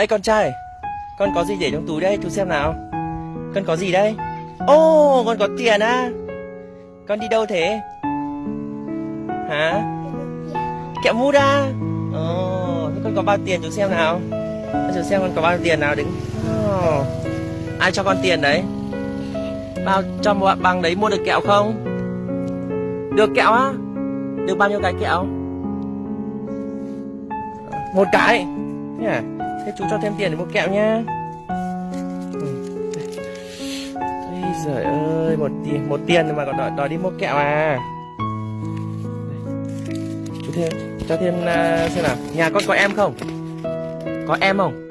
Ê con trai Con có gì để trong túi đây? Chú xem nào. Con có gì đây? Ô con có tiền á Con đi đâu thế? Hả? Kẹo mút à Ồ thế con có bao tiền chú xem nào. Chú xem con có bao tiền nào đứng. Oh, Ai cho con tiền đấy? Bao cho một bằng đấy mua được kẹo không? Được kẹo á? Được bao nhiêu cái kẹo? Một cái. Thế à? Thế chú cho thêm tiền để mua kẹo nhá. Ừ. Ây giời ơi Một tiền, một tiền mà còn đòi, đòi đi mua kẹo à? Chú thêm Cho thêm uh, xem nào. Nhà con có em không? Có em không?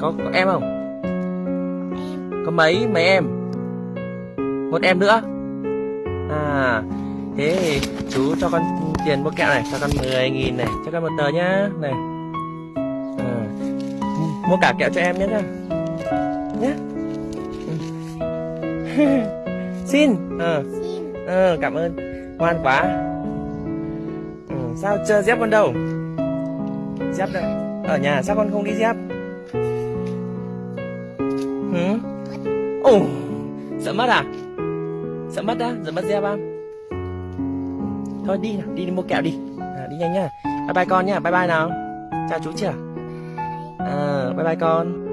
Có, có em không? Có mấy mấy em? Một em nữa. À Thế thì chú cho con tiền mua kẹo này Cho con 10 nghìn này Cho con một tờ nhá. Này. Mua cả kẹo cho em nhé nhá Nhá Ừ. Xin. Ờ. Ờ cảm ơn. Ngoan quá. Ừ, Sao chưa dép con đâu? Dép đâu? Ở nhà sao con không đi dép? Hử? Ồ Sợ mất à? Sợ mất á? Sợ mất dép á? Thôi đi nào Đi, đi mua kẹo đi. À, Đi nhanh nhá. Bye bye con nhá. Bye bye nào. Chào chú chưa à, Bye bye con.